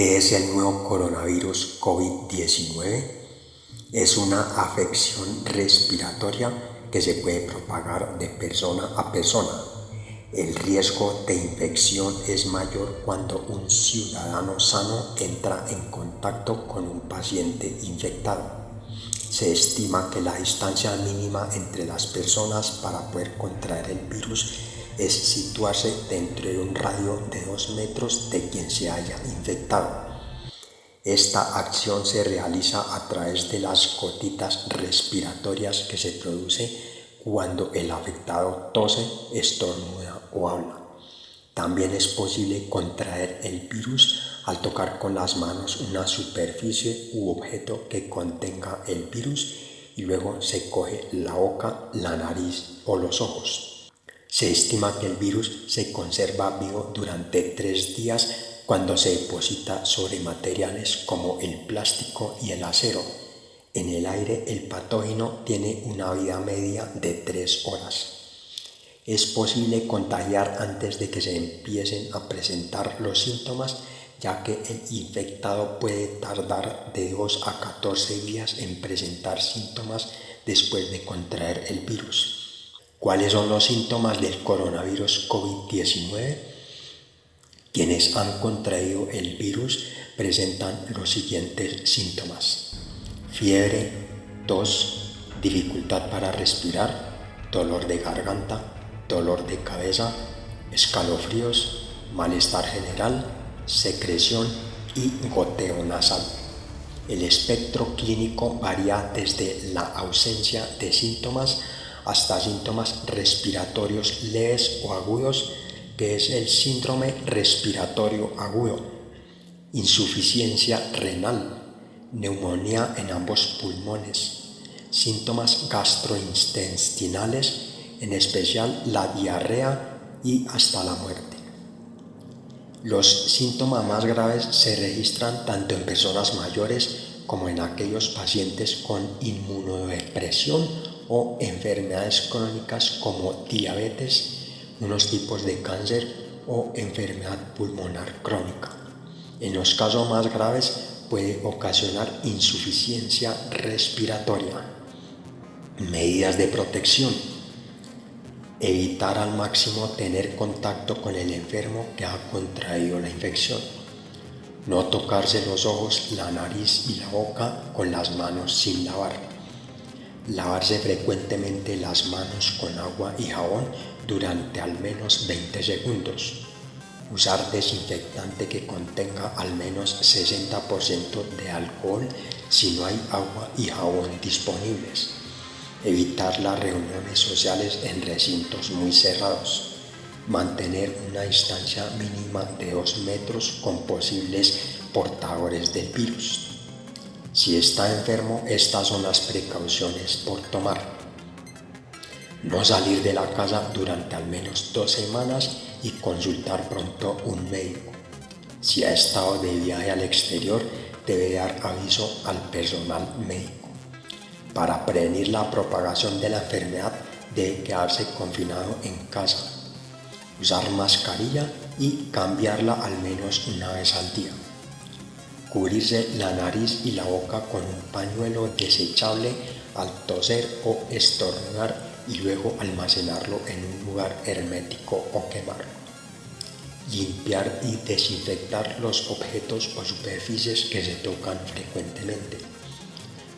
¿Qué es el nuevo coronavirus COVID-19? Es una afección respiratoria que se puede propagar de persona a persona. El riesgo de infección es mayor cuando un ciudadano sano entra en contacto con un paciente infectado. Se estima que la distancia mínima entre las personas para poder contraer el virus es situarse dentro de un radio de 2 metros de quien se haya infectado. Esta acción se realiza a través de las gotitas respiratorias que se produce cuando el afectado tose, estornuda o habla. También es posible contraer el virus al tocar con las manos una superficie u objeto que contenga el virus y luego se coge la boca, la nariz o los ojos. Se estima que el virus se conserva vivo durante tres días cuando se deposita sobre materiales como el plástico y el acero. En el aire el patógeno tiene una vida media de tres horas. Es posible contagiar antes de que se empiecen a presentar los síntomas, ya que el infectado puede tardar de 2 a 14 días en presentar síntomas después de contraer el virus. ¿Cuáles son los síntomas del coronavirus COVID-19? Quienes han contraído el virus presentan los siguientes síntomas. Fiebre, tos, dificultad para respirar, dolor de garganta, dolor de cabeza, escalofríos, malestar general, secreción y goteo nasal. El espectro clínico varía desde la ausencia de síntomas hasta síntomas respiratorios leves o agudos, que es el síndrome respiratorio agudo, insuficiencia renal, neumonía en ambos pulmones, síntomas gastrointestinales, en especial la diarrea y hasta la muerte. Los síntomas más graves se registran tanto en personas mayores como en aquellos pacientes con inmunodepresión o enfermedades crónicas como diabetes, unos tipos de cáncer o enfermedad pulmonar crónica. En los casos más graves puede ocasionar insuficiencia respiratoria. Medidas de protección. Evitar al máximo tener contacto con el enfermo que ha contraído la infección. No tocarse los ojos, la nariz y la boca con las manos sin lavar Lavarse frecuentemente las manos con agua y jabón durante al menos 20 segundos. Usar desinfectante que contenga al menos 60% de alcohol si no hay agua y jabón disponibles. Evitar las reuniones sociales en recintos muy cerrados. Mantener una distancia mínima de 2 metros con posibles portadores del virus. Si está enfermo, estas son las precauciones por tomar. No salir de la casa durante al menos dos semanas y consultar pronto un médico. Si ha estado de viaje al exterior, debe dar aviso al personal médico. Para prevenir la propagación de la enfermedad, debe quedarse confinado en casa. Usar mascarilla y cambiarla al menos una vez al día cubrirse la nariz y la boca con un pañuelo desechable al toser o estornudar y luego almacenarlo en un lugar hermético o quemarlo. Limpiar y desinfectar los objetos o superficies que se tocan frecuentemente.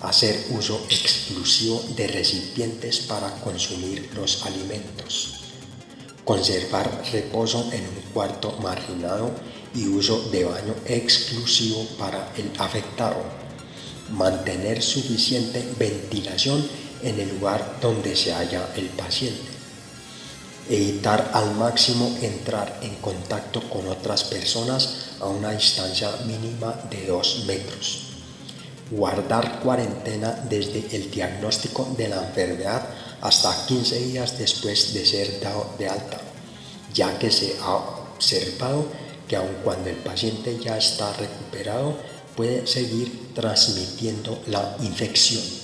Hacer uso exclusivo de recipientes para consumir los alimentos. Conservar reposo en un cuarto marginado y uso de baño exclusivo para el afectado. Mantener suficiente ventilación en el lugar donde se halla el paciente. Evitar al máximo entrar en contacto con otras personas a una distancia mínima de 2 metros. Guardar cuarentena desde el diagnóstico de la enfermedad hasta 15 días después de ser dado de alta, ya que se ha observado que aun cuando el paciente ya está recuperado, puede seguir transmitiendo la infección.